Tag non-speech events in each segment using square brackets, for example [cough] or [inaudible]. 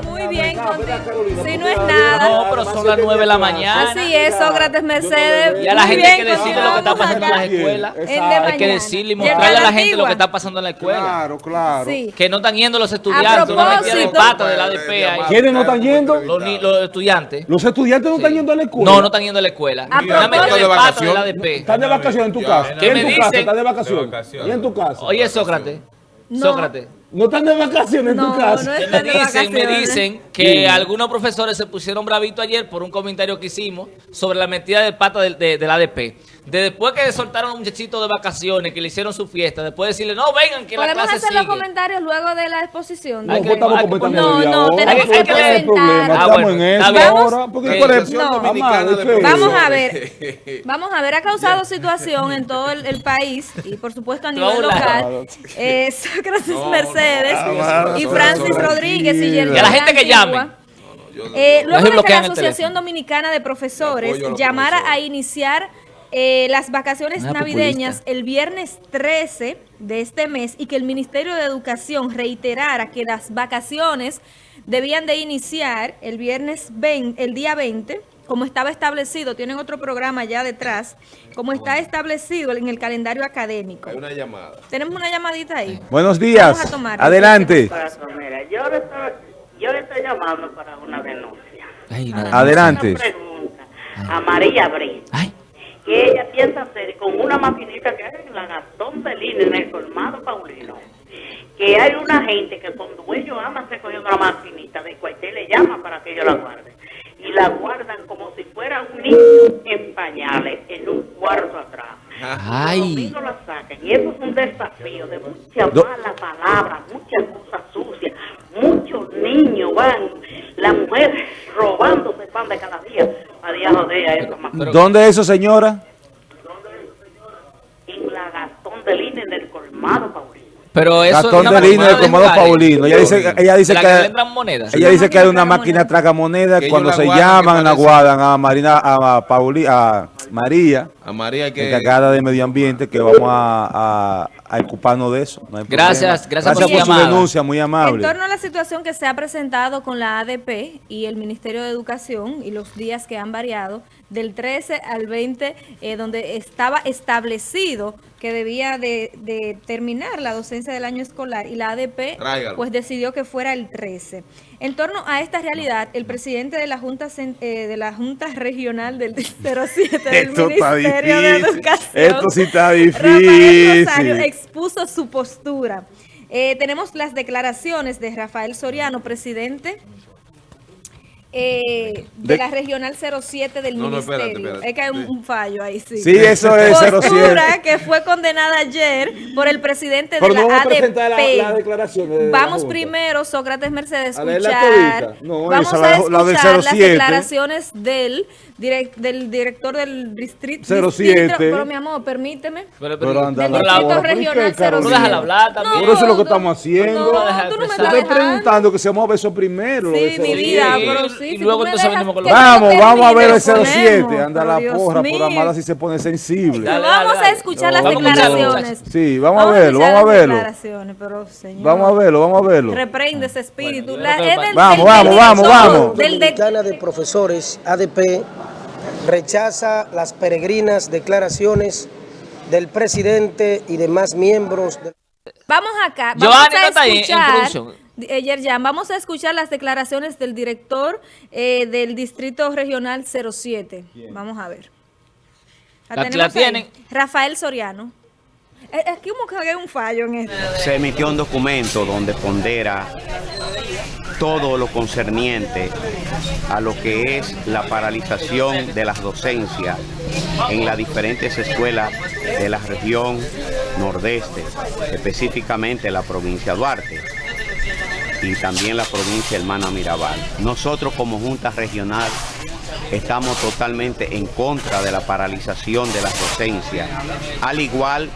Muy bien, contigo. Si no es nada. No, pero son las 9 de la mañana. Así es, Sócrates Mercedes. Y a la gente hay que decirle lo que está pasando en las escuelas. Hay que decirle y mostrarle a la gente lo que está pasando en la escuela. Claro, claro. Sí. Que no están yendo los estudiantes, una metida de propósito- pata de la ADP ahí. ¿Quiénes no están yendo? Los, estudiantes. Los estudiantes no están yendo a la escuela. No, no están yendo a la escuela. A Una metida propósito- de pata de la ADP. Están de vacaciones en tu casa. ¿qué ¿Y en me tu dicen? casa? ¿Están de vacaciones? ¿Y en tu casa? Oye, Sócrates. No. Sócrates. ¿No están de vacaciones en tu casa? no Que están me de dicen, me dicen que algunos profesores se pusieron bravitos ayer por un comentario que hicimos sobre la metida de pata del de, del ADP. De después que soltaron a un muchachito de vacaciones, que le hicieron su fiesta, después decirle, no, vengan, que la Podemos clase hacer sigue. los comentarios luego de la exposición. No, Hay de- que- pues estamos hay que No, tenemos ¿Cuál que es el presentar. problema? Ah, Estamos bueno, en. Vamos a ver, [laughs] vamos a ver, ha causado situación en todo el, el país y por supuesto a nivel local. Eh, Sócrates Mercedes y Francis Rodríguez y Y a la gente que llame. Eh, luego de que la el Asociación. Dominicana de Profesores llamara a iniciar eh, las vacaciones Una navideñas populista. el viernes 13 de este mes y que el Ministerio de Educación reiterara que las vacaciones debían de iniciar el viernes 20, el día 20, como estaba establecido, tienen otro programa ya detrás, como está establecido en el calendario académico. Hay una llamada. Tenemos una llamadita ahí. Buenos días. Vamos a tomar. Adelante. Mira, yo le estoy, yo le estoy llamando para una denuncia. Ay, nada. Adelante. Una pregunta a María Abril, Ay, que ella piensa hacer con una maquinita que hay en la Gastón de Lina, en el colmado Paulino. Que hay una gente que con dueño ama se cogiendo la maquinita de cualquier le llama para que yo la guarde. Y la guardan como si fuera un niño en pañales, en un cuarto atrás. Ay. Los la sacan. Y eso es un desafío de muchas Do- malas palabras, muchas cosas sucias. Muchos niños van, las mujeres robándose pan de cada día a día joder a esa maquinita. ¿Dónde es eso, señora? En la Gastón de Lina, en el colmado Paulino. Pero eso Gastón es de Lino Comado jugar, ¿eh? Paulino. Ella dice, ella dice De la que que, entran monedas. ella dice que hay una Máquina. Que ellos Cuando se guardan, llaman, la guardan a Marina, a Pauli, a María, A María que... encargada de medio ambiente, que vamos a, a, a ocuparnos de eso. No hay Gracias, problema. gracias por por su denuncia, muy En amable. torno a la situación que se ha presentado con la ADP y el Ministerio de Educación y los días que han variado, del 13 al 20, eh, donde estaba establecido que debía de, de terminar la docencia del año escolar y la ADP Tráigalo. pues decidió que fuera el 13. En torno a esta realidad, el presidente de la Junta eh, de la Junta Regional del [laughs] 07 del Esto Ministerio de. Educación, Esto sí está Rafael difícil. Rosario expuso su postura. Eh, tenemos las declaraciones de Rafael Soriano, presidente eh, de, De- la Regional 07 del No, no, Ministerio. espérate, espérate. Es que hay un, fallo ahí, sí. Sí, eso es Postura 07. que fue condenada ayer por el presidente Pero de no la a ADP. de Vamos primero, Sócrates Mercedes, A escuchar. vamos esa, a la escuchar las 07. declaraciones del, direc- del director del distrito. 07. Pero mi amor, permíteme. Pero, Pero anda Del la distrito porra. ¿Por qué, regional Carolina? 07. déjala hablar también. Por eso es lo que tú- estamos haciendo. No, Tú no no me estás dejando. preguntando que se vamos a ver eso primero. lo Sí, de mi 07. vida, Sí, pero y sí. si luego entonces venimos con que lo- yo Vamos, vamos a ver el termine, 07. ponemos, Anda pero la Dios porra, por amada si se pone sensible. Dale, vamos dale. a escuchar las Vamos a escucharlo, declaraciones. Sí, vamos a verlo, vamos a verlo. pero, Vamos a verlo, vamos a verlo. Reprende ese espíritu. Vamos, vamos, vamos, vamos. Dominicana de Profesores, ADP, rechaza las peregrinas declaraciones del presidente y demás miembros de Vamos acá. Giovanni, Vamos ¿no a escuchar. producción? eh, Yerjan, vamos a escuchar las declaraciones del director eh, del Distrito Regional 07. Vamos a ver. La- la tienen. Rafael Soriano. Es es que como que hay un fallo en esto. se emitió un documento donde pondera todo lo concerniente a lo que es la paralización de las docencias en las diferentes escuelas de la región nordeste, específicamente la provincia de Duarte y también la provincia hermana Mirabal. Nosotros como Junta Regional estamos totalmente en contra de la paralización de las docencias, al igual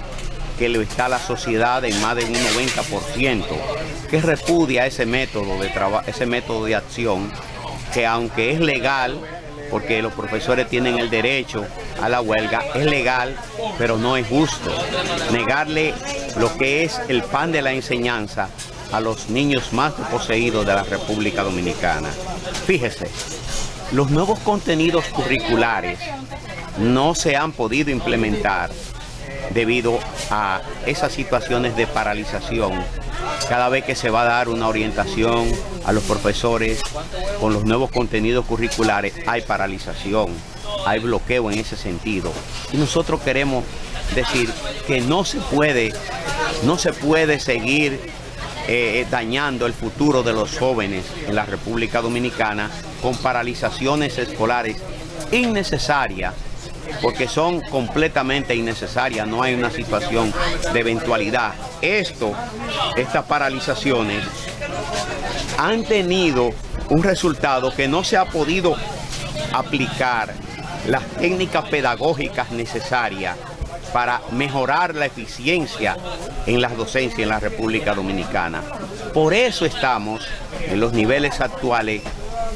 que lo está la sociedad en más de un 90%, que repudia ese método de traba- ese método de acción, que aunque es legal, porque los profesores tienen el derecho a la huelga, es legal, pero no es justo. Negarle lo que es el pan de la enseñanza a los niños más poseídos de la República Dominicana. Fíjese, los nuevos contenidos curriculares no se han podido implementar debido a esas situaciones de paralización. Cada vez que se va a dar una orientación a los profesores con los nuevos contenidos curriculares, hay paralización, hay bloqueo en ese sentido. Y nosotros queremos decir que no se puede, no se puede seguir eh, dañando el futuro de los jóvenes en la República Dominicana con paralizaciones escolares innecesarias porque son completamente innecesarias, no hay una situación de eventualidad. Esto, estas paralizaciones, han tenido un resultado que no se ha podido aplicar las técnicas pedagógicas necesarias para mejorar la eficiencia en las docencias en la República Dominicana. Por eso estamos en los niveles actuales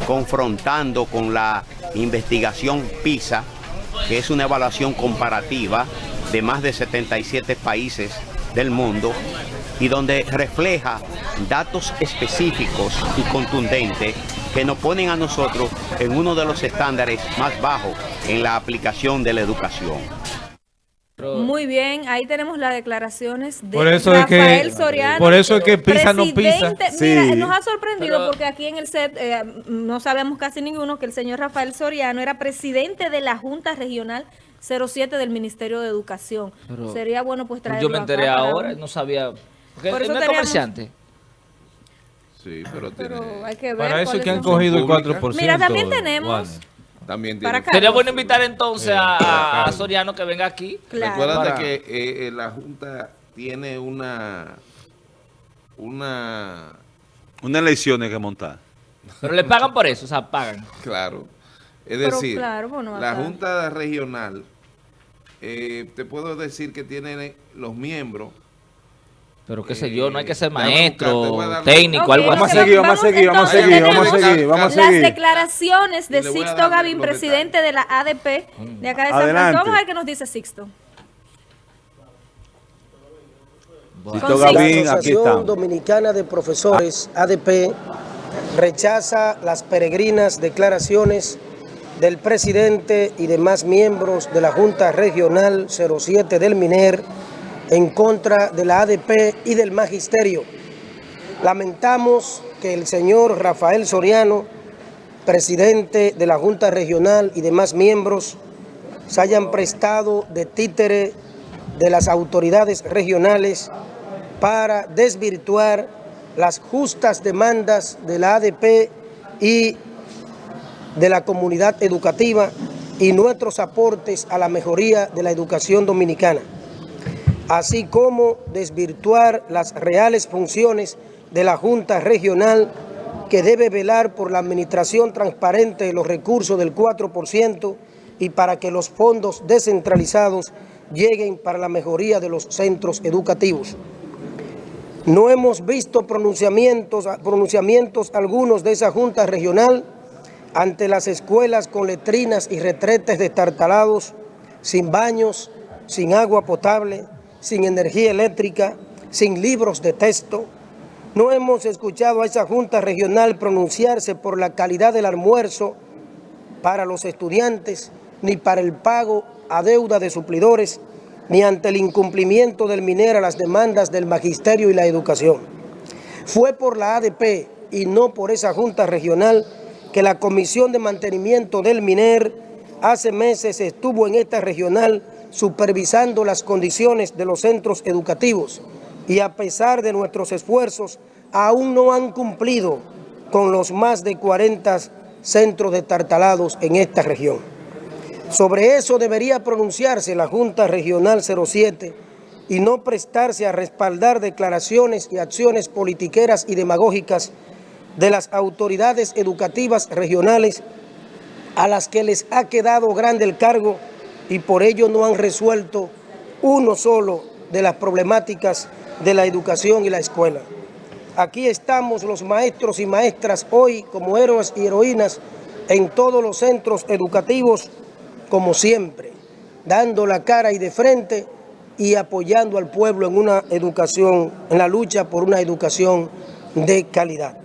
confrontando con la investigación PISA, que es una evaluación comparativa de más de 77 países del mundo y donde refleja datos específicos y contundentes que nos ponen a nosotros en uno de los estándares más bajos en la aplicación de la educación. Muy bien, ahí tenemos las declaraciones de Por eso es que- Rafael Soriano. por eso es que pisa no pisa. presidente- Mira, Sí. nos ha sorprendido Pero- porque aquí en el set eh, no sabemos casi ninguno que el señor Rafael Soriano era presidente de la Junta Regional 07 del Ministerio de Educación. Pero- Sería bueno pues traerlo Yo me enteré acá para- ahora, no sabía. Porque Por eso no es teníamos- comerciante. Sí, pero tiene... Pero hay que ver Para eso que han cogido el Pública. 4%. Mira, también tenemos-. También tiene... Sería bueno invitar entonces a, a- a. Soriano que venga aquí. Claro. Recuérdate Para- que eh, eh, la Junta tiene una... Una... Unas elecciones que montar. Pero le pagan por eso, o sea, pagan. Claro. Es Pero decir, claro, bueno, la. Junta Regional, eh, te puedo decir que tiene los miembros... Pero qué sé yo, no hay que ser Déjame buscar, maestro, técnico, Ok, algo lo Vamos a así. seguir, vamos a seguir, vamos a seguir, vamos a seguir, vamos a Las seguir. declaraciones de Sixto Gavín, presidente de la ADP de acá de San. Francisco. Vamos a ver qué nos dice Sixto. Con Gavín, La Asociación. Dominicana de Profesores, ADP, rechaza las peregrinas declaraciones del presidente y demás miembros de la Junta Regional 07 del MINER en contra de la ADP y del Magisterio. Lamentamos que el señor Rafael Soriano, presidente de la Junta Regional y demás miembros, se hayan prestado de títere de las autoridades regionales para desvirtuar las justas demandas de la ADP y de la comunidad educativa y nuestros aportes a la mejoría de la educación dominicana, así como desvirtuar las reales funciones de la Junta Regional que debe velar por la administración transparente de los recursos del 4% y para que los fondos descentralizados lleguen para la mejoría de los centros educativos. No hemos visto pronunciamientos, pronunciamientos algunos de esa Junta Regional ante las escuelas con letrinas y retretes destartalados, sin baños, sin agua potable, sin energía eléctrica, sin libros de texto. No hemos escuchado a esa Junta Regional pronunciarse por la calidad del almuerzo para los estudiantes, ni para el pago a deuda de suplidores, ni ante el incumplimiento del MINER a las demandas del magisterio y la educación. Fue por la ADP y no por esa Junta Regional que la Comisión de Mantenimiento del MINER hace meses estuvo en esta regional supervisando las condiciones de los centros educativos y a pesar de nuestros esfuerzos aún no han cumplido con los más de 40 centros destartalados en esta región. Sobre eso debería pronunciarse la Junta Regional 07 y no prestarse a respaldar declaraciones y acciones politiqueras y demagógicas de las autoridades educativas regionales a las que les ha quedado grande el cargo y por ello no han resuelto uno solo de las problemáticas de la educación y la escuela. Aquí estamos los maestros y maestras hoy como héroes y heroínas en todos los centros educativos como siempre, dando la cara y de frente y apoyando al pueblo en una educación, en la lucha por una educación de calidad.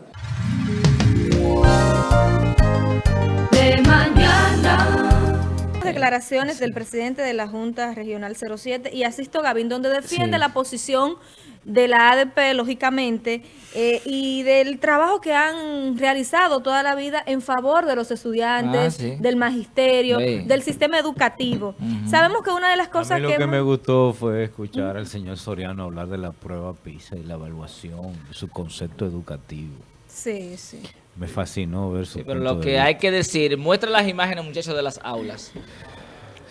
Declaraciones del presidente de la Junta Regional 07 y Asisto Gavín, donde defiende Sí. la posición de la ADP, lógicamente, eh, y del trabajo que han realizado toda la vida en favor de los estudiantes, Ah, sí. del magisterio, Sí. del sistema educativo. Sabemos que una de las A cosas mí lo que... que hemos- me gustó fue escuchar al señor Soriano hablar de la prueba PISA y la evaluación, su concepto educativo. Sí, sí. Me fascinó ver su Sí, pero lo de que vista. hay que decir, muestra las imágenes, muchos, de las aulas.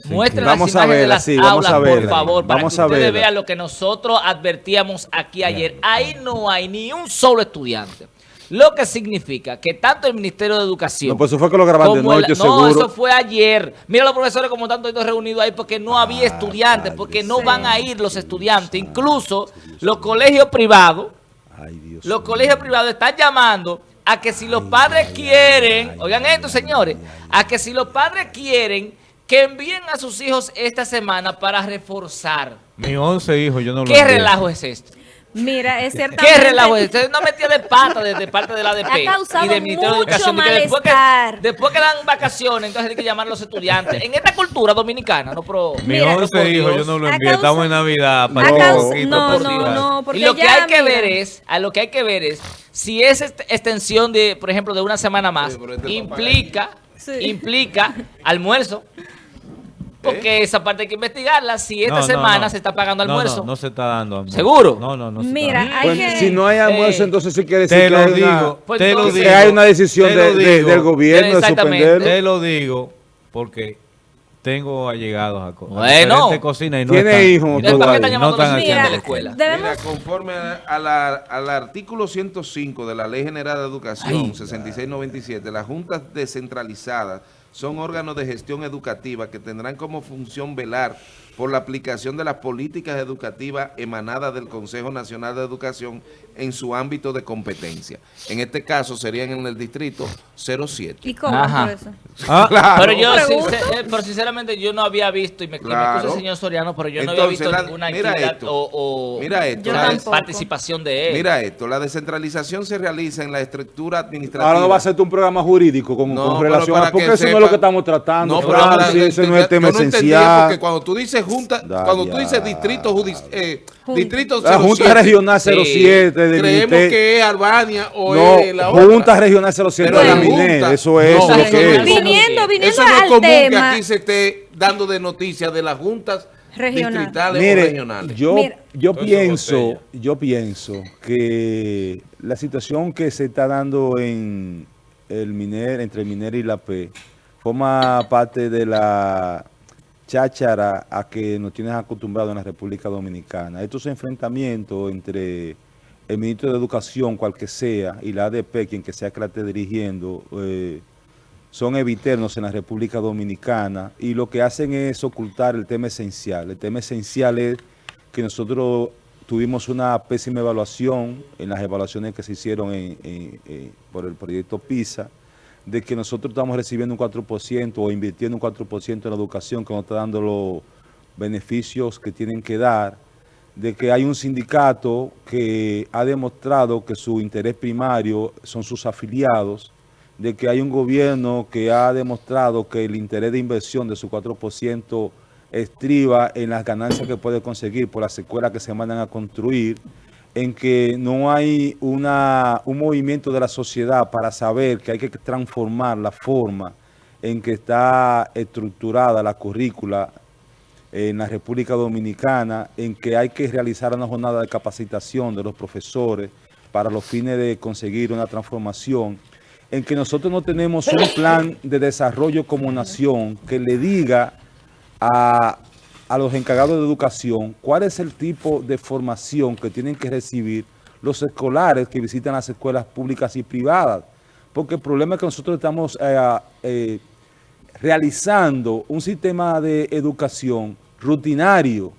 Sí, Muestra que- las Vamos a imágenes de verla, las sí, vamos aulas, a por favor, para Vamos que a ustedes verla. vean lo que nosotros advertíamos aquí ayer. Ahí no hay ni un solo estudiante. Lo que significa que tanto el Ministerio de Educación... No, pues eso fue que lo grabaron de como el- noche, No, seguro. eso fue ayer. Mira los profesores como tanto ido reunidos ahí porque no había estudiantes, Padre porque no van a ir los estudiantes. Incluso los colegios privados Ay, Dios los colegios privados están llamando a que si los padres quieren, oigan esto señores, a que si los padres quieren que envíen a sus hijos esta semana para reforzar. Mi 11 hijos, yo no lo ¿Qué relajo es esto? Mira, es cierto. ¿Qué relajo es esto? Es una metida de pata de, de parte de la ADP Ha causado y del Ministerio de Educación. después, que, malestar. después que dan vacaciones, entonces hay que llamar a los estudiantes. En esta cultura dominicana, no pro... Mi Mira, 11 por hijos, yo no lo envié. causa- Estamos en Navidad. Para No, causa- no, no, no, porque y lo que ya, hay que mira. ver es, a lo que hay que ver es, si esa extensión de, por ejemplo, de una semana más, este implica, Sí. implica [laughs] almuerzo. Porque esa parte hay que investigarla, si esta No, no, semana no. se está pagando almuerzo. No, no se está dando almuerzo. ¿Seguro? No, no, no. se está Mira, hay Pues, que... si no hay almuerzo, Eh, entonces sí quiere decir Te que lo hay, una, digo, Pues te lo digo. que hay una decisión te de- lo de- digo, del gobierno de Exactamente. suspenderlo. Te lo digo porque tengo allegados a, co- Bueno. diferentes cocinas y no Tiene están, hijos, y no ¿Después tú qué ahí. están no llamando a los están estudiantes de la escuela? Mira, conforme a- a la- al artículo 105 de la Ley General de Educación 6697, las juntas descentralizadas son órganos de gestión educativa que tendrán como función velar por la aplicación de las políticas educativas emanadas del Consejo Nacional de Educación en su ámbito de competencia. En este caso serían en el distrito 07. ¿Y cómo Ajá. eso? Ah, [laughs] Claro. Pero yo, sincer- eh, pero sinceramente, yo no había visto, y me, me Claro. el señor Soriano, pero yo no había visto la- ninguna mira actividad esto. o, o Mira esto. Yo la- participación de él. Mira esto, la descentralización se realiza en la estructura administrativa. Ahora no va a ser un programa jurídico con, No, con relación a... Porque que eso no lo que estamos tratando. No, pero Francis, ese no es tema yo no esencial. porque cuando tú dices junta, Da, cuando tú dices distrito judicial, eh, distrito La Junta 07, Regional Sí. 07 del creemos Ministerio- que es Albania o No, es la Junta otra. Regional 07 Pero de la la MINER, Junta- eso es No, lo eso que no es. Viniendo, viniendo Eso no es al común que aquí se esté dando de noticias de las juntas Regional. distritales o Mire, regionales. yo, Mira. yo pienso, yo pienso que la situación que se está dando en el Miner, entre el Miner y la P, forma parte de la cháchara a que nos tienes acostumbrados en la República Dominicana. Estos enfrentamientos entre el ministro de Educación, cual que sea, y la ADP, quien que sea que la esté dirigiendo, eh, son eviternos en la República Dominicana y lo que hacen es ocultar el tema esencial. El tema esencial es que nosotros tuvimos una pésima evaluación en las evaluaciones que se hicieron en- en- en- por el proyecto PISA, de que nosotros estamos recibiendo un 4% o invirtiendo un 4% en la educación que no está dando los beneficios que tienen que dar, de que hay un sindicato que ha demostrado que su interés primario son sus afiliados, de que hay un gobierno que ha demostrado que el interés de inversión de su 4% estriba en las ganancias que puede conseguir por las escuelas que se mandan a construir, en que no hay una, un movimiento de la sociedad para saber que hay que transformar la forma en que está estructurada la currícula en la República Dominicana, en que hay que realizar una jornada de capacitación de los profesores para los fines de conseguir una transformación, en que nosotros no tenemos un plan de desarrollo como nación que le diga a, a los encargados de educación cuál es el tipo de formación que tienen que recibir los escolares que visitan las escuelas públicas y privadas. Porque el problema es que nosotros estamos eh, eh, realizando un sistema de educación rutinario,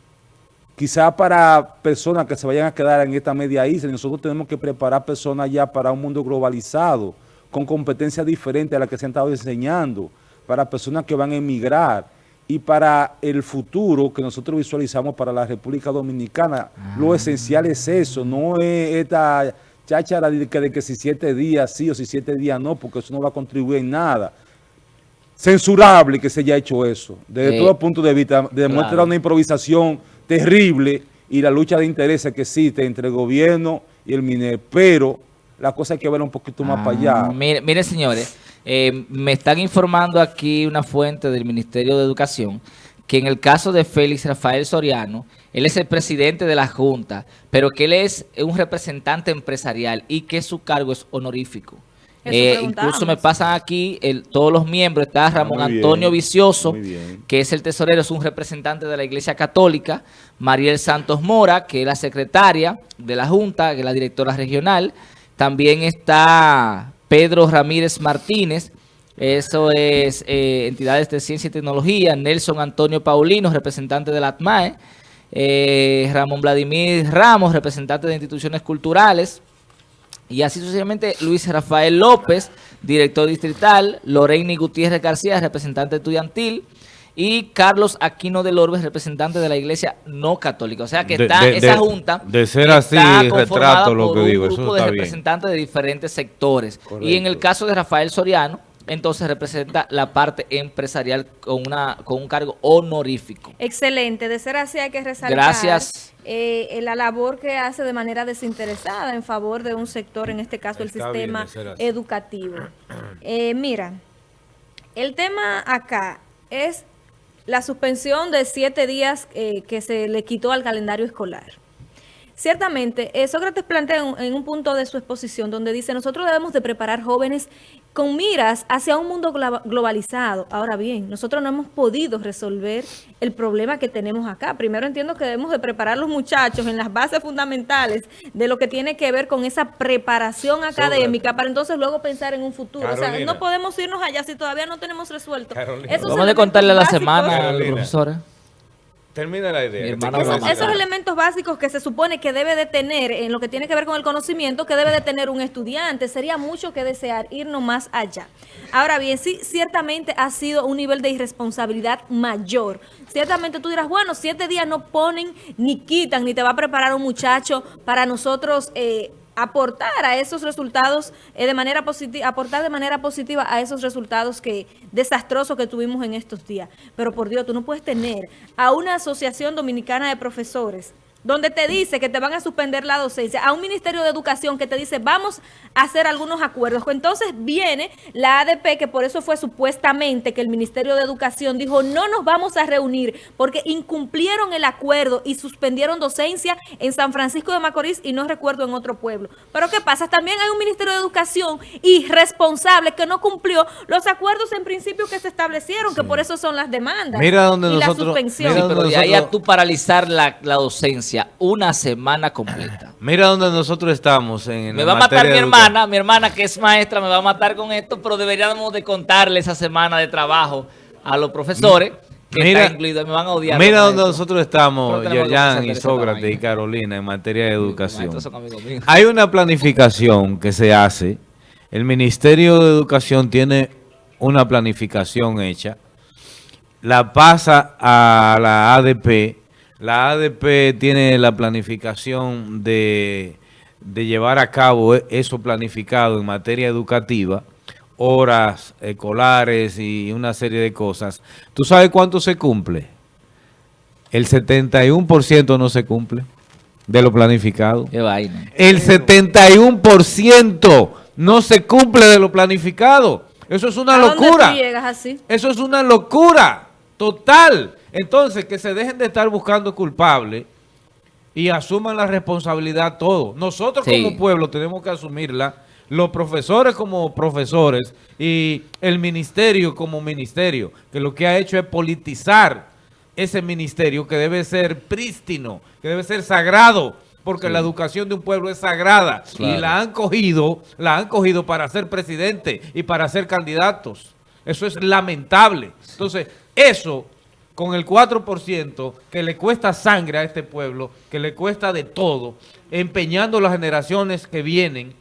quizá para personas que se vayan a quedar en esta media isla. Nosotros tenemos que preparar personas ya para un mundo globalizado, con competencias diferentes a las que se han estado enseñando, para personas que van a emigrar. Y para el futuro que nosotros visualizamos para la República Dominicana. Lo esencial es eso, no es esta cháchara de que, de que si siete días sí o si siete días no, porque eso no va a contribuir en nada. Censurable que se haya hecho eso, desde Eh, todo punto de vista, demuestra claro. una improvisación terrible y la lucha de intereses que existe entre el gobierno y el MINER, pero la cosa hay que ver un poquito más para allá. Ah, Mire, mire, señores, eh, me están informando aquí una fuente del Ministerio de Educación que en el caso de Félix Rafael Soriano, él es el presidente de la Junta, pero que él es un representante empresarial y que su cargo es honorífico. Eh, incluso me pasan aquí el- todos los miembros, está Ramón muy bien, Antonio Vicioso, que es el tesorero, es un representante de la Iglesia Católica, Mariel Santos Mora, que es la secretaria de la Junta, que es la directora regional, también está Pedro Ramírez Martínez, eso es eh, entidades de ciencia y tecnología, Nelson Antonio Paulino, representante de la ATMAE, eh, Ramón Vladimir Ramos, representante de instituciones culturales, y así sucesivamente Luis Rafael López, director distrital, Loreni Gutiérrez García, representante estudiantil, y Carlos Aquino del Orbe, representante de la iglesia no católica. O sea que De- está de- esa de- junta. de ser está así, retrato lo por que un digo, eso grupo de está bien. representantes de diferentes sectores. Y en el caso de Rafael Soriano, entonces representa la parte empresarial con, una, con un cargo honorífico. Excelente, de ser así hay que resaltar Gracias. eh, la labor que hace de manera desinteresada en favor de un sector, en este caso el Está sistema de educativo. Eh, mira, el tema acá es la suspensión de siete días eh, que se le quitó al calendario escolar. Ciertamente, eh, Sócrates plantea en, en un punto de su exposición donde dice, nosotros debemos de preparar jóvenes con miras hacia un mundo glo- globalizado. Ahora bien, nosotros no hemos podido resolver el problema que tenemos acá. Primero entiendo que debemos de preparar a los muchachos en las bases fundamentales de lo que tiene que ver con esa preparación académica para entonces luego pensar en un futuro. O sea, no podemos irnos allá si todavía no tenemos resuelto. Esos Vamos a contarle a la semana, Carolina. profesora. Termina la idea. Esos elementos básicos que se supone que debe de tener en lo que tiene que ver con el conocimiento, que debe de tener un estudiante, sería mucho que desear irnos más allá. Ahora bien, sí, ciertamente ha sido un nivel de irresponsabilidad mayor. Ciertamente tú dirás, bueno, siete días no ponen ni quitan, ni te va a preparar un muchacho para nosotros eh, aportar a esos resultados eh, de manera positiva, aportar de manera positiva a esos resultados que desastrosos que tuvimos en estos días. Pero por Dios, tú no puedes tener a una asociación dominicana de profesores donde te dice que te van a suspender la docencia, a un Ministerio de Educación que te dice vamos a hacer algunos acuerdos. Entonces viene la ADP, que por eso fue supuestamente que el Ministerio de Educación dijo no nos vamos a reunir porque incumplieron el acuerdo y suspendieron docencia en San Francisco de Macorís y no recuerdo en otro pueblo. Pero ¿qué pasa? También hay un Ministerio de Educación irresponsable que no cumplió los acuerdos en principio que se establecieron, que por eso son las demandas Mira donde y la suspensión. mira Sí, pero de ahí a tú paralizar la, la docencia una semana completa. [laughs] Mira donde nosotros estamos en Me va a matar mi hermana, mi hermana que es maestra me va a matar con esto, pero deberíamos de contarle esa semana de trabajo a los profesores que Mira- incluido, me van a odiar. Mira esto. nosotros estamos, Yerjan y Sócrates y. Carolina, en materia de educación. Hay una planificación que se hace. El Ministerio de Educación tiene una planificación hecha. La pasa a la ADP. La ADP tiene la planificación de, de llevar a cabo e- eso planificado en materia educativa, horas escolares y una serie de cosas. ¿Tú sabes cuánto se cumple? El 71% no se cumple de lo planificado. Qué vaina. El 71% no se cumple de lo planificado. Eso es una ¿A dónde locura. tú llegas así? Eso es una locura total. Entonces, que se dejen de estar buscando culpables y asuman la responsabilidad todos. Nosotros Sí. como pueblo tenemos que asumirla, los profesores como profesores y el ministerio como ministerio, que lo que ha hecho es politizar ese ministerio que debe ser prístino, que debe ser sagrado, porque la educación de un pueblo es sagrada y la han cogido, la han cogido para ser presidente y para ser candidatos. Eso es lamentable. Entonces, eso con el 4% que le cuesta sangre a este pueblo, que le cuesta de todo, empeñando las generaciones que vienen.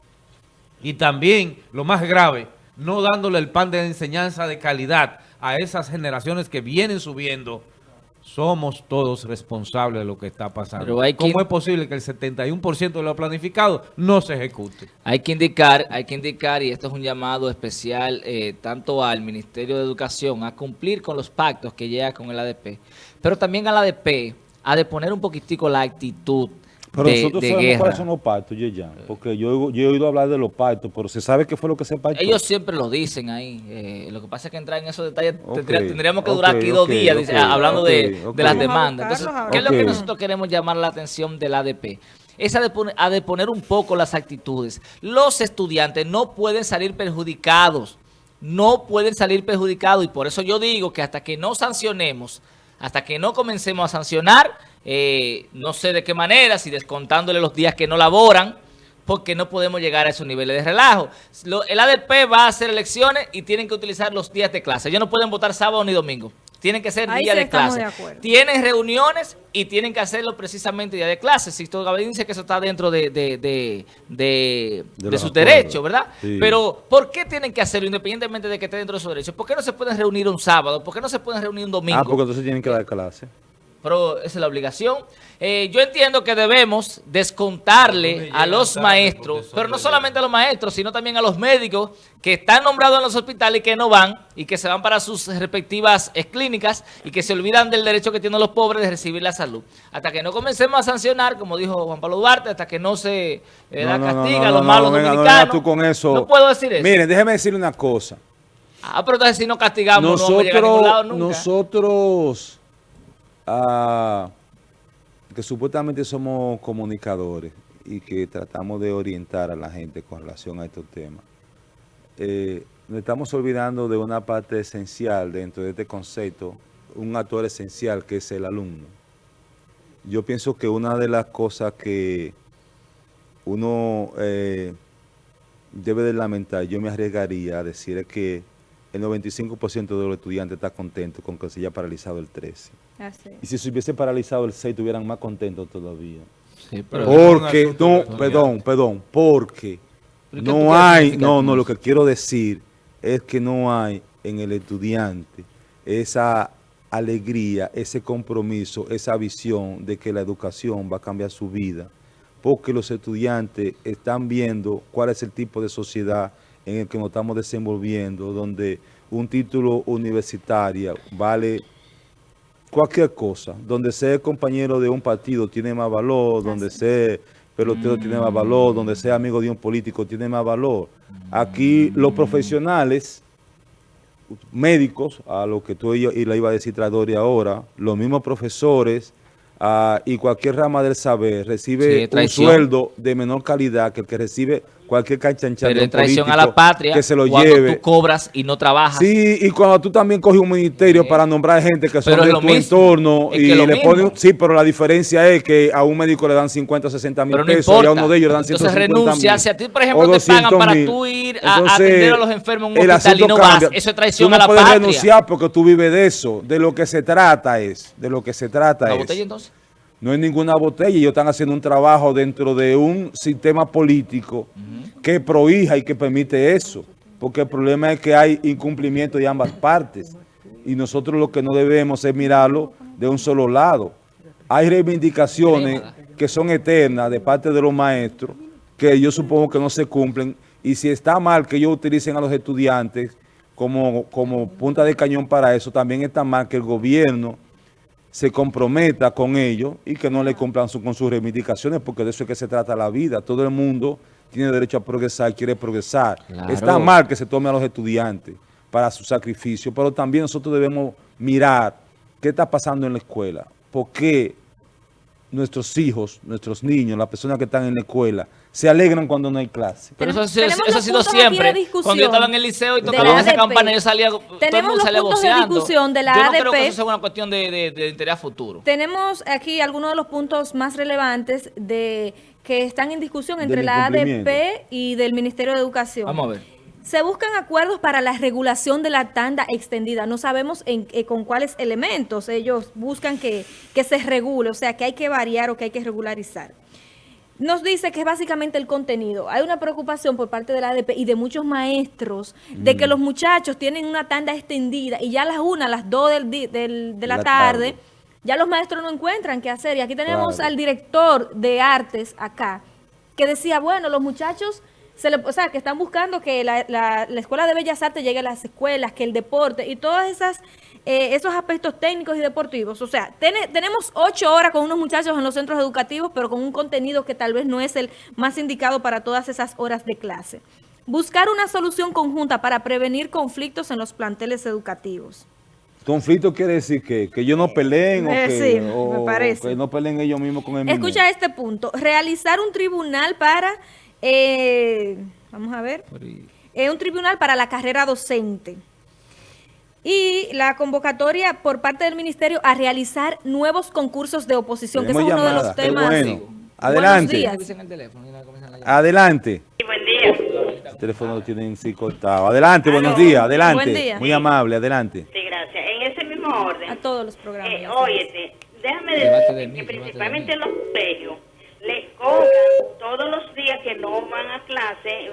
Y también, lo más grave, no dándole el pan de enseñanza de calidad a esas generaciones que vienen subiendo, somos todos responsables de lo que está pasando. Pero hay ¿Cómo es posible que el 71% de lo planificado no se ejecute? Hay que indicar, hay que indicar, y esto es un llamado especial eh, tanto al Ministerio de Educación a cumplir con los pactos que llega con el ADP, pero también al ADP a de poner un poquitico la actitud Pero de, nosotros de sabemos guerra. cuáles son los pactos, ya, porque yo, he oído hablar de los pactos, pero se sabe qué fue lo que se pactó. Ellos siempre lo dicen ahí. eh, lo que pasa es que entrar en esos detalles tendríamos que durar aquí dos días dice, ok, hablando de, las demandas. Entonces, ¿qué es lo que nosotros queremos llamar la atención del ADP? Es a de, poner, a de poner un poco las actitudes. Los estudiantes no pueden salir perjudicados. No pueden salir perjudicados y por eso yo digo que hasta que no sancionemos, hasta que no comencemos a sancionar, eh, no sé de qué manera, si descontándole los días que no laboran, porque no podemos llegar a esos niveles de relajo. Lo- el ADP va a hacer elecciones y tienen que utilizar los días de clase. Ellos no pueden votar sábado ni domingo. Tienen que ser Ahí día sí de clase. de. Tienen reuniones y tienen que hacerlo precisamente día de clase. Sixto Gabriel dice que eso está dentro de, de, de, de- De sus derechos, ¿verdad? Sí. Pero, ¿por qué tienen que hacerlo independientemente de que esté dentro de sus derechos? ¿Por qué no se pueden reunir un sábado? ¿Por qué no se pueden reunir un domingo? Ah, porque entonces tienen que dar clase. Pero esa es la obligación. Eh, yo entiendo que debemos descontarle a los maestros, pero no solamente a los maestros, sino también a los médicos que están nombrados en los hospitales y que no van y que se van para sus respectivas eh, clínicas y que se olvidan del derecho que tienen los pobres de recibir la salud. Hasta que no comencemos a sancionar, como dijo Juan Pablo Duarte, hasta que no se eh, da no, no, castiga no, a los no, malos no, venga, no dominicanos. tú con eso. No puedo decir eso. Miren, déjeme decirle una cosa. ah, pero entonces si no castigamos no vamos a llegar a Nosotros, ningún lado nunca. nosotros que supuestamente somos comunicadores y que tratamos de orientar a la gente con relación a estos temas, eh, nos estamos olvidando de una parte esencial dentro de este concepto, un actor esencial que es el alumno. Yo pienso que una de las cosas que uno eh, debe de lamentar, yo me arriesgaría a decir que el 95% de los estudiantes está contento con que se haya paralizado el 13. Así. Y si se hubiese paralizado el 6, estuvieran más contentos todavía. Sí, pero- Porque, no, perdón, perdón, porque ¿Pero qué tú no hay, no, no, lo que quiero decir es que no hay en el estudiante esa alegría, ese compromiso, esa visión de que la educación va a cambiar su vida, porque los estudiantes están viendo cuál es el tipo de sociedad en el que nos estamos desenvolviendo, donde un título universitario vale cualquier cosa, donde ser compañero de un partido tiene más valor, donde ser pelotero tiene más valor, donde ser amigo de un político tiene más valor. Aquí los profesionales, médicos, a lo que tú y, yo- y le iba a decir Tradori ahora, los mismos profesores ah, y cualquier rama del saber recibe un sueldo de menor calidad que el que recibe cualquier canchanchán Pero un traición a la patria, que se lo cuando lleve. tú cobras y no trabajas. Sí, y cuando tú también coges un ministerio Sí. para nombrar gente que son Pero es de tu mismo. entorno Es y le mismo. ponen, sí, pero la diferencia es que a un médico le dan 50 o 60 mil no pesos importa. y a uno de ellos le dan Entonces 150 renuncia. Si a ti, por ejemplo, te pagan 200 para tú ir a- Entonces, atender a los enfermos en un hospital y no vas, eso es traición Tú no a la puedes patria. renunciar porque tú vives de eso. De lo que se trata es, de lo que se trata ¿La es. botella entonces? No hay ninguna botella. Ellos están haciendo un trabajo dentro de un sistema político que prohija y que permite eso. Porque el problema es que hay incumplimiento de ambas partes. Y nosotros lo que no debemos es mirarlo de un solo lado. Hay reivindicaciones que son eternas de parte de los maestros que yo supongo que no se cumplen. Y si está mal que ellos utilicen a los estudiantes como, como punta de cañón para eso, también está mal que el gobierno se comprometa con ellos y que no le cumplan su- con sus reivindicaciones, porque de eso es que se trata la vida. Todo el mundo tiene derecho a progresar, quiere progresar. Claro. Está mal que se tome a los estudiantes para su sacrificio, pero también nosotros debemos mirar qué está pasando en la escuela, por qué nuestros hijos, nuestros niños, las personas que están en la escuela, se alegran cuando no hay clase. Pero eso, ha Tenemos- sido- tenemos eso ha sido siempre. Cuando yo estaba en el liceo y la esa campana, yo salía, todo el Tenemos mundo los salía puntos de discusión de la Yo no creo que ADP. eso sea una cuestión de, de, de interés futuro. Tenemos aquí algunos de los puntos más relevantes de que están en discusión entre la. ADP y del Ministerio de Educación. Vamos a ver. Se buscan acuerdos para la regulación de la tanda extendida. No sabemos en, eh, con cuáles elementos ellos buscan que, que se regule, o sea, que hay que variar o que hay que regularizar. Nos dice que es básicamente el contenido. Hay una preocupación por parte de la ADP y de muchos maestros de Mm. que los muchachos tienen una tanda extendida y ya a las una, a las dos del, de la, La tarde, tarde. ya los maestros no encuentran qué hacer. Y aquí tenemos Claro. al director de artes acá, que decía, bueno, los muchachos, se le, o sea, que están buscando que la, la- la Escuela de Bellas Artes llegue a las escuelas, que el deporte y todas esas eh, esos aspectos técnicos y deportivos. O sea, tene- tenemos ocho horas con unos muchachos en los centros educativos, pero con un contenido que tal vez no es el más indicado para todas esas horas de clase. Buscar una solución conjunta para prevenir conflictos en los planteles educativos. Conflicto quiere decir que, que ellos no peleen o, Eh, que, sí, me o parece. que no peleen ellos mismos con el Escucha este punto. Realizar un tribunal para, eh, vamos a ver, eh, un tribunal para la carrera docente. Y la convocatoria por parte del ministerio a realizar nuevos concursos de oposición, que ese es Tenemos uno de los temas. bueno. Adelante. Adelante. Buen día. El teléfono lo tienen sí cortado. Adelante, buenos días, adelante. Buen día. Muy amable, adelante. Sí, gracias. En ese mismo orden. A todos los programas. Eh, óyete, déjame Debate de decir mí, que de principalmente en los colegios les cobran todos los días que no van a clase,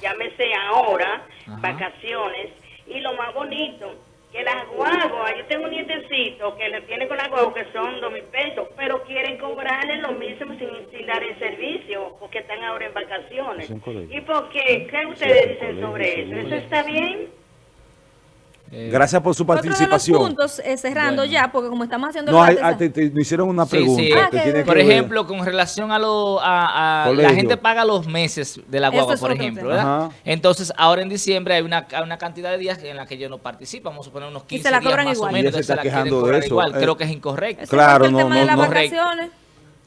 llámese ahora, Ajá. vacaciones, y lo más bonito, que las guaguas, yo tengo un nietecito que le tiene con las guaguas que son dos mil pesos, pero quieren cobrarle lo mismo sin, sin dar el servicio, porque están ahora en vacaciones. ¿Y por qué? ¿Qué ustedes dicen sobre eso? ¿Eso está bien? Eh, Gracias por su Otro de los participación. puntos, eh, cerrando Bueno. ya, porque como estamos haciendo No, hay, te, te- me hicieron una pregunta sí. Ah, que que Por ver- ejemplo, con relación a lo a, a- la gente paga los meses de la guagua, es por otro ejemplo. ¿verdad? Entonces, ahora en diciembre hay una, hay una cantidad de días en la que ellos no participan, vamos a suponer unos 15 se la días cobran más igual. o Y menos, él se está la quejando de eso. igual. Eh, Creo que es incorrecto. Claro, es el no, tema de no, las no.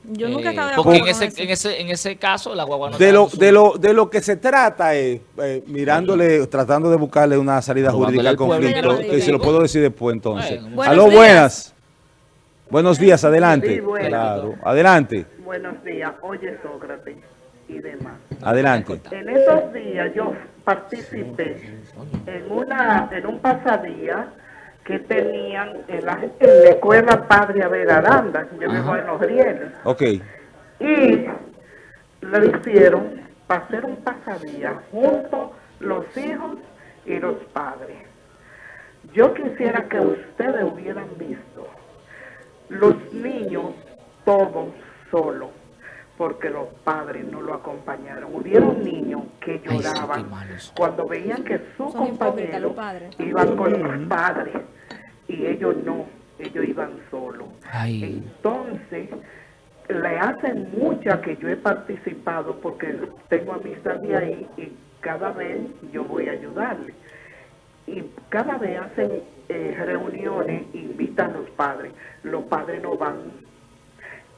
Yo nunca Eh, estaba de porque acuerdo en con ese, en ese en ese caso la guagua no De lo, de, lo, de lo que se trata es, eh, mirándole, trándole de buscarle una salida jurídica al conflicto, y se lo puedo decir después entonces. Bueno, Buenos Aló, días. buenas. Buenos días, adelante. Sí, buenas. Claro, adelante, Buenos días, oye Sócrates y demás. adelante. En esos días yo participé en una en un pasadía que tenían en la, en la escuela Padre Abel Aranda, yo vivo en Los Rieles, Ok, y le hicieron para hacer un pasadía junto los hijos y los padres. Yo quisiera que ustedes hubieran visto los niños todos solos, porque los padres no lo acompañaron. Hubieron niños que Ay, sí, lloraban cuando veían que su compañero iban con los padres y ellos no, ellos iban solos. Ay. Entonces, le hacen mucha que yo he participado porque tengo amistad de ahí y cada vez yo voy a ayudarle. Y cada vez hacen eh, reuniones, invitan a los padres. Los padres no van.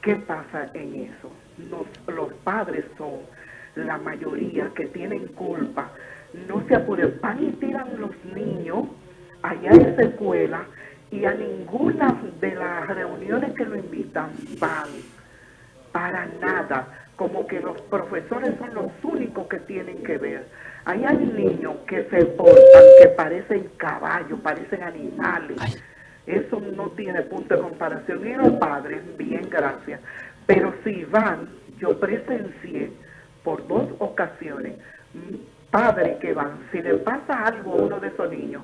¿Qué pasa en eso? Nos- los padres son la mayoría que tienen culpa. No se apuren, van y tiran los niños allá en esa escuela y a ninguna de las reuniones que lo invitan van para nada, como que los profesores son los únicos que tienen que ver. Ahí hay niños que se portan, que parecen caballos, parecen animales. Eso no tiene punto de comparación. Y los padres, bien, gracias. Pero si van, yo presencié por dos ocasiones mm, padres que van, si le pasa algo a uno de esos niños,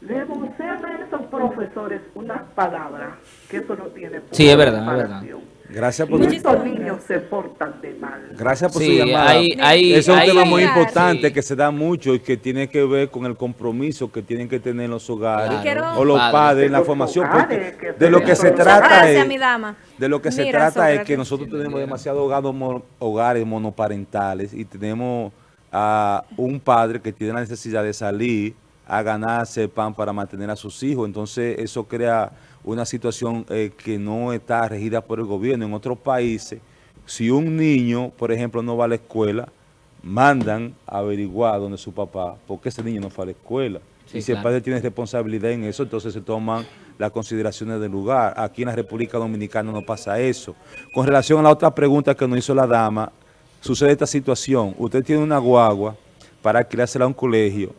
le a esos profesores unas palabras que eso no tiene punto Sí, es de verdad, es comparación. Gracias por, estos niños se portan de mal. gracias por Sí, su llamada. hay- hay- Ese es un hay- tema muy Sí. importante que se da mucho y que tiene que ver con el compromiso que tienen que tener los hogares Claro. o los Padres. padres en la formación. hogares de lo que se trata Gracias, es... mi dama. De lo que se trata es que nosotros tenemos demasiados hogares monoparentales y tenemos a un padre que tiene la necesidad de salir a ganarse pan para mantener a sus hijos. Entonces eso crea una situación eh, que no está regida por el gobierno. En otros países, si un niño, por ejemplo, no va a la escuela, mandan a averiguar dónde es su papá, porque ese niño no fue a la escuela. Sí, y si el padre tiene responsabilidad en eso, entonces se toman las consideraciones del lugar. Aquí en la República Dominicana no pasa eso. Con relación a la otra pregunta que nos hizo la dama, sucede esta situación. Usted tiene una guagua para alquilársela a un colegio.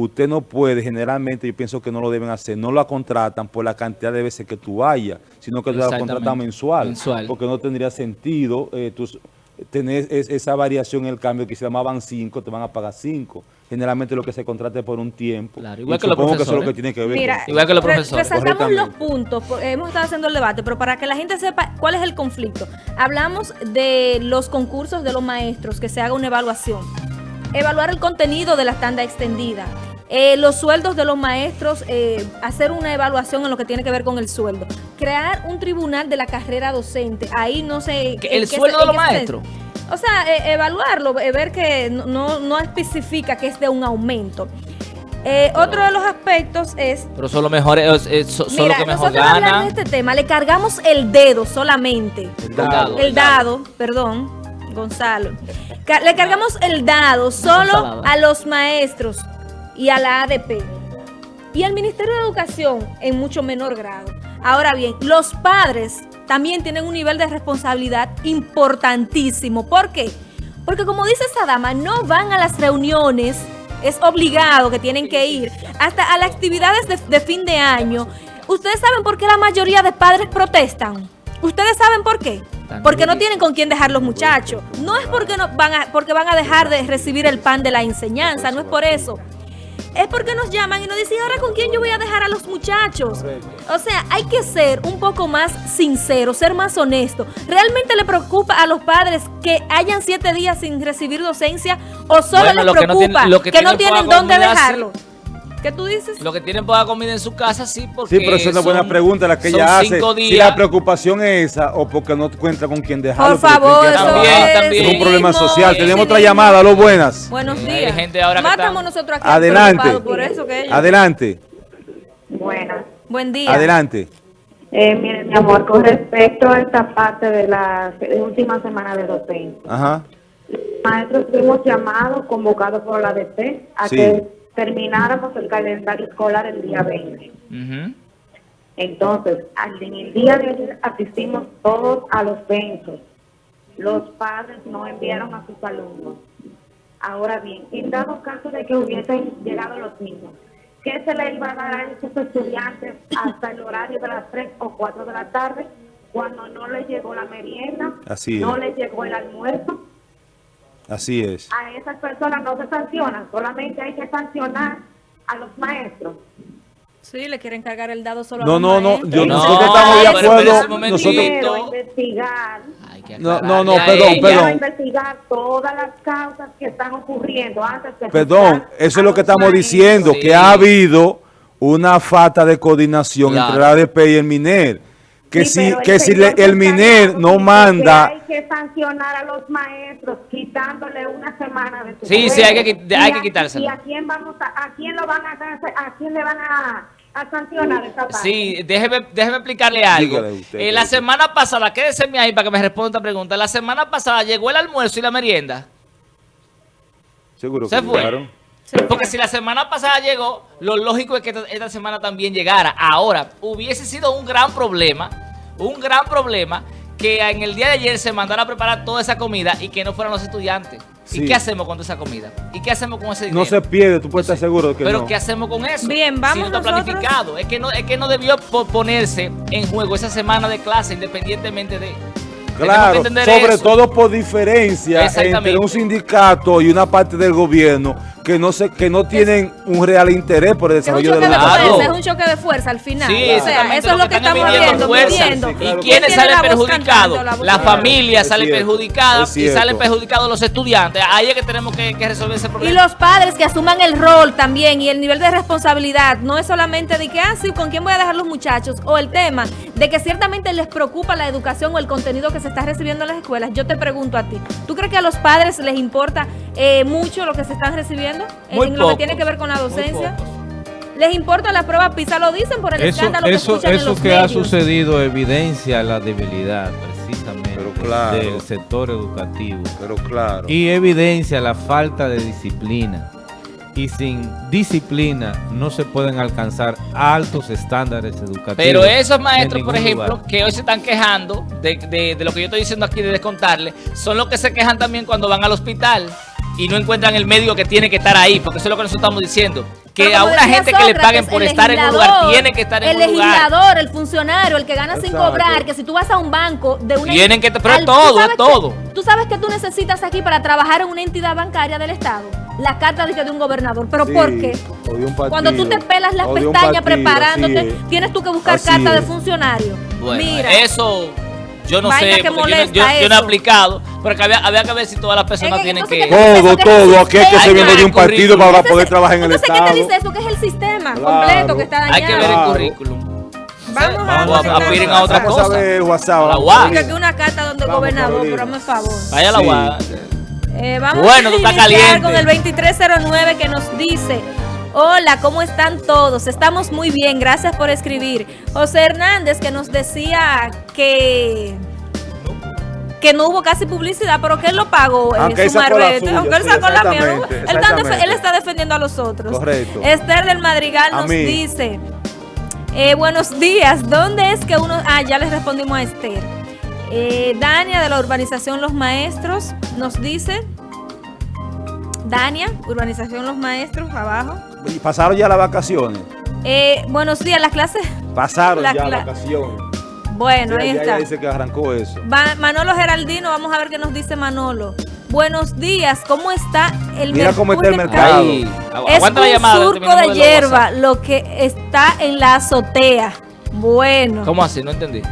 Usted no puede, generalmente yo pienso que no lo deben hacer, no la contratan por la cantidad de veces que tú vayas, sino que tú la contratan mensual. Mensual. Porque no tendría sentido eh, tú tener es- esa variación en el cambio, que si llamaban 5, te van a pagar 5. Generalmente lo que se contrata es por un tiempo. Claro, igual Y que los supongo que eso es lo profesores. que tiene que ver Mira, Igual que los re- profesores. Resaltamos los puntos, hemos estado haciendo el debate, pero para que la gente sepa cuál es el conflicto. Hablamos de los concursos de los maestros, que se haga una evaluación. Evaluar el contenido de la tanda extendida. Eh, los sueldos de los maestros, eh, hacer una evaluación en lo que tiene que ver con el sueldo. Crear un tribunal de la carrera docente. Ahí no sé... ¿Que en el sueldo se- de los se- maestros? O sea, eh, evaluarlo, eh, ver que no, no, especifica que es de un aumento. Eh, otro de los aspectos es Pero son los mejores, eh, eh, son, los Mira, que mejor nosotros ganan. de este tema, le cargamos el dedo solamente. El dado. El dado, perdón, Gonzalo. Le cargamos el dado solo Gonzalo. a los maestros y a la ADP. Y al Ministerio de Educación en mucho menor grado. Ahora bien, los padres también tienen un nivel de responsabilidad importantísimo. ¿Por qué? Porque como dice esa dama, no van a las reuniones, es obligado que tienen que ir, hasta a las actividades de, de fin de año. ¿Ustedes saben por qué la mayoría de padres protestan? ¿Ustedes saben por qué? Porque no tienen con quién dejar los muchachos. No es porque, no van a, porque van a dejar de recibir el pan de la enseñanza, no es por eso. Es porque nos llaman y nos dicen, ahora con quién yo voy a dejar a los muchachos. O sea, hay que ser un poco más sincero, ser más honesto. ¿Realmente le preocupa a los padres que hayan siete días sin recibir docencia o solo Bueno, les lo que no preocupa tienen- que que, no tienen dónde sí. ¿Qué tú dices? Los que tienen poca comida en su casa, sí, porque Sí, pero esa es una buena pregunta la que ella hace. cinco Si días. la preocupación es esa o porque no cuenta con quien dejarlo. Por favor, eso También, también. Es un problema social. Tenemos otra llamada. Aló, buenas. Buenos Hay días. gente ahora estamos nosotros aquí Adelante. preocupados por eso que ellos. Adelante. Buenas. Buen día. Adelante. Eh, mire, mi amor, con respecto a esta parte de la última semana de docencia, Ajá. maestros fuimos llamados, convocados por la ADP, a Sí. que termináramos el calendario escolar el día 20. Ujú. Entonces, en el día de ayer asistimos todos a los censos. Los padres no enviaron a sus alumnos. Ahora bien, en dado caso de que hubiesen llegado los niños, ¿qué se le iba a dar a esos estudiantes hasta el horario de las 3 o 4 de la tarde cuando no les llegó la merienda, Así no les llegó el almuerzo? Así es. A esas personas no se sancionan, solamente hay que sancionar a los maestros. Sí, le quieren cargar el dado solo a No, los no, no. Yo, No, nosotros estamos de acuerdo. Nosotros, Quiero investigar Hay que No, no, no, perdón, ella. perdón. Investigar todas las causas que están ocurriendo antes de Perdón, eso es lo que estamos maestros. diciendo, Sí. que ha habido una falta de coordinación Claro. entre la ADP y el MINER. Que Sí, si, pero el que si le- el MINER no manda... Que hay que sancionar a los maestros quitándole una semana de su Sí, sí, hay que hay ¿Y que a- quitárselo. ¿Y a quién vamos a, a quién lo van a a quién le van a, a sancionar esa parte? Sí, déjeme, déjeme explicarle algo. Usted, Eh, la semana pasada, quédese ahí para que me responda esta pregunta. La semana pasada llegó el almuerzo y la merienda. Seguro Se que fue. llegaron. Porque si la semana pasada llegó, lo lógico es que esta, esta semana también llegara. Ahora, hubiese sido un gran problema, un gran problema, que en el día de ayer se mandara a preparar toda esa comida y que no fueran los estudiantes. Sí. ¿Y qué hacemos con toda esa comida? ¿Y qué hacemos con ese dinero? No se pierde, tú puedes estar seguro de que Pero no. ¿qué hacemos con eso? Bien, vamos Si no está nosotros. planificado. Es que no, es que no debió po- ponerse en juego esa semana de clase independientemente de... Claro, sobre eso. todo por diferencia entre un sindicato y una parte del gobierno que no se, que no tienen un real interés por el desarrollo de de la Claro. fuerza, es un choque de fuerza al final. Sí, o sea, eso es lo que estamos viendo, midiendo. ¿Y quiénes salen perjudicados? la familia sale cierto, perjudicada y salen perjudicados los estudiantes. Ahí es que tenemos que, que resolver ese Y problema. los padres que asuman el rol también y el nivel de responsabilidad, no es solamente de que, ah, sí, ¿con quién voy a dejar los muchachos? O el tema de que ciertamente les preocupa la educación o el contenido que se está recibiendo en las escuelas. Yo te pregunto a ti, ¿tú crees que a los padres les importa eh, mucho lo que se están recibiendo en, Muy en lo que tiene que ver con la docencia? ¿Les importa la prueba PISA? Lo dicen por el Eso, escándalo que eso, escuchan en eso los que ha sucedido evidencia la debilidad precisamente Pero claro. del sector educativo Pero claro. y evidencia la falta de disciplina. Y sin disciplina no se pueden alcanzar altos estándares educativos. Pero esos en maestros, por ejemplo, lugar. que hoy se están quejando de, de- de lo que yo estoy diciendo aquí de descontarle, son los que se quejan también cuando van al hospital y no encuentran el médico que tiene que estar ahí, porque eso es lo que nosotros estamos diciendo. Que a una gente que le paguen por el estar en un lugar tiene que estar en el un lugar. legislador, el funcionario, el que gana sin cobrar, que si tú vas a un banco de una Tienen que- pero es al- todo, ¿tú sabes es todo. que- Tú sabes que tú necesitas aquí para trabajar en una entidad bancaria del Estado, la carta de, un gobernador, pero Sí, ¿por qué? partido, Cuando tú te pelas las pestañas partido, preparándote, tienes tú que buscar carta de funcionario. Bueno, Mira, eso yo no Vaina sé, que yo, no- molesta yo- yo no he aplicado, pero que había, había que ver si todas las personas Es que tienen que... ¿qué te dice Todo? Que es todo. Aquí hay que se viene de un que partido para Entonces, poder trabajar en el entonces, Estado. ¿qué te dice eso? Que es el sistema Claro. completo que está dañado. Hay que ver el currículum. Vamos a, Vamos a- a a otra Vamos cosa. a ver WhatsApp. La vamos UAS. aquí una carta donde el Vamos, gobernador, pero hazme favor. Vaya a la Sí. UAS. Eh, vamos Bueno, a iniciar caliente. con el 2309 que nos dice, hola, ¿cómo están todos? Estamos muy bien, gracias por escribir. José Hernández que nos decía que que no hubo casi publicidad, pero que él lo pagó, eh, Aunque su marbete, suya, aunque él sí, sacó la mía. Él, está él defendiendo a los otros. Correcto. Esther del Madrigal A nos mí. dice, eh, buenos días, ¿dónde es que uno...? Ah, ya les respondimos a Esther. Eh, Dania de la urbanización Los Maestros nos dice, Dania, urbanización Los Maestros, abajo. Y Pasaron ya las vacaciones. Eh, buenos días, las clases... Pasaron La ya las vacaciones. Bueno, ahí ya está. ella dice que arrancó eso. Va- Manolo Geraldino, vamos a ver qué nos dice Manolo. Buenos días, ¿cómo está el Mira cómo está el mercado. Ahí. Es un llamada. surco de hierba, lo que está en la azotea. Bueno, ¿Cómo así? No entendí.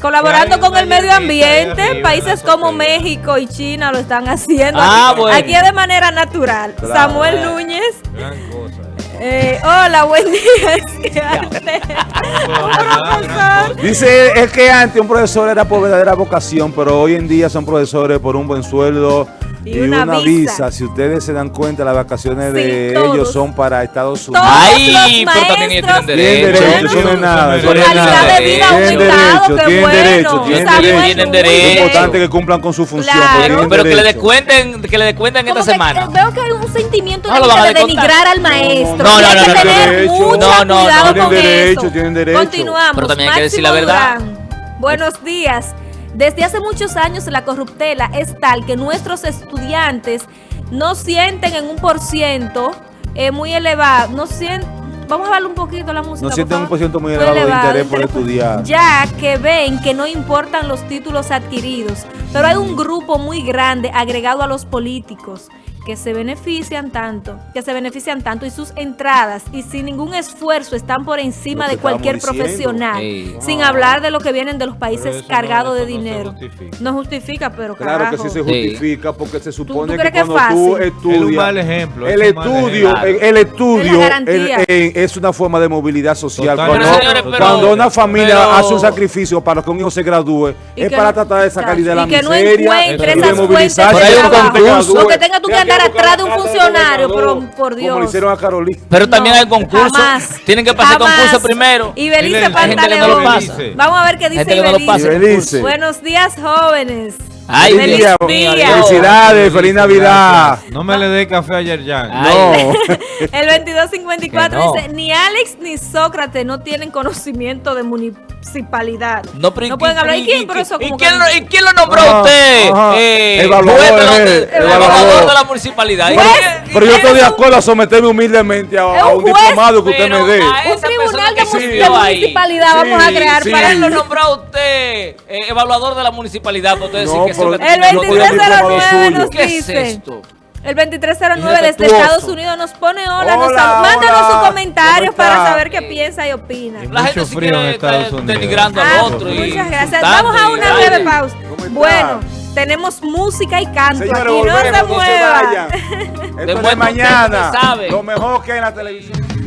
colaborando con el medio ambiente, arriba países como. México y China lo están haciendo. Ah, aquí, bueno. aquí es de manera natural. Claro. Samuel Núñez. Eh, hola, buen día. [laughs] Es que arte. profesor. Dice, es que antes un profesor era por verdadera vocación, pero hoy en día son profesores por un buen sueldo Y una una, visa. visa. Si ustedes se dan cuenta, las vacaciones Sí, de todos. ellos son para Estados Unidos. Todos Ay, pero también tienen Tienen derecho. derecho, eso no es nada. eso no es calidad nada. de vida Tienen derecho, tienen derecho, tienen derecho. Tienen. Es derecho. importante que cumplan con su función. Claro. pero tienen Pero que le derecho. descuenten, que le descuenten esta que, semana. veo que hay un sentimiento No de, denigrar al maestro. No, no, Y hay no, que no, no, tener derecho. mucho No, no, cuidado no. Tienen con derecho, eso. tienen derecho. Continuamos. Pero también hay que decir la verdad. Buenos días. Desde hace muchos años la corruptela es tal que nuestros estudiantes no sienten en un por ciento eh, muy elevado, no sienten, vamos a darle un poquito la música. No sienten un favor. por ciento muy elevado de interés por estudiar. Ya que ven que no importan los títulos adquiridos, pero hay un grupo muy grande agregado a los políticos que se benefician tanto, que se benefician tanto y sus entradas y sin ningún esfuerzo están por encima Lo de cualquier diciendo. profesional, Ey. sin hablar de lo que vienen de los países no- cargados de eso no se dinero. justifica. No justifica, pero Claro carajo. que sí se Sí. justifica porque se supone que cuando tú estudias... Es un mal ejemplo, es El mal estudio, ejemplo. el, el estudio el- el- es una forma de movilidad social. Total. Cuando, Pero, señores, pero- cuando una familia pero- hace un sacrificio para que un hijo se gradúe, es que para tratar de sacar de la y que no miseria encuentre y de esas movilizarse. fuentes de para que tenga tú que andar atrás de un funcionario, pero, por Dios. Como le hicieron a Carolina. Pero también No, hay concursos. jamás. Tienen que pasar Jamás. concurso primero. Y Belice no Pantaleón. Vamos a ver qué dice no. Ibelice. Buenos días, jóvenes. Ay, Feliz día, día. Felicidades, feliz Navidad. No me le dé café a Yerjan. Ay. No. [laughs] El 2254 Que no. dice, ni Alex ni Sócrates no tienen conocimiento de municipalidad. No, pero ¿y pueden hablar. ¿Y y- quién? y- Pero eso ¿y como quién, que- lo, ¿Y quién lo nombró a usted? Eh, Evaluador, juez de la- eh, el evaluador. de la municipalidad. ¿Y Juez. quién- Pero yo ¿Quién estoy de acuerdo a someterme humildemente a, un juez, diplomado que usted me dé. Un tribunal de, municipalidad vamos a crear sí. para ¿Quién lo nombró a usted eh, evaluador de la municipalidad? Para usted decir que El no podía haber diplomado 2309 nos. ¿Qué es dice. esto? El 2309 desde. Estados Unidos nos pone hola, nos Hola, sal- mándanos sus comentarios ¿Cómo para saber qué piensa y opina. La gente en quiere Estados estar Unidos. denigrando Ah, al otro. muchas gracias. Vamos a una breve pausa. Bueno, tenemos música y canto Señores, aquí, no se volvemos, no se mueva. vayan. [laughs] Esto es de mañana. Lo mejor que hay en la televisión.